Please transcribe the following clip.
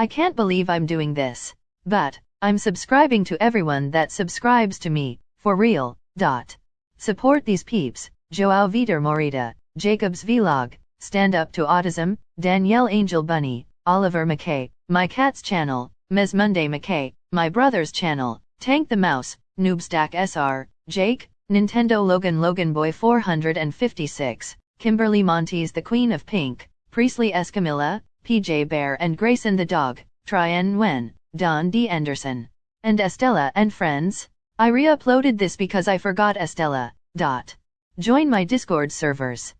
I can't believe I'm doing this. But, I'm subscribing to everyone that subscribes to me, for real, dot. Support these peeps, Joao Vitor Morita, Jacobs Vlog, Stand Up to Autism, Danielle Angel Bunny, Oliver McKay, My Cat's Channel, Ms. Monday McKay, My Brother's Channel, Tank the Mouse, Noobstack SR, Jake, Nintendo Logan Logan Boy 456, Kimberly Montes The Queen of Pink, Priestley Escamilla, PJ Bear and Grayson the Dog, Tryon Nguyen, Don D. Anderson, and Estella and friends. I re-uploaded this because I forgot Estella. Dot. Join my Discord servers.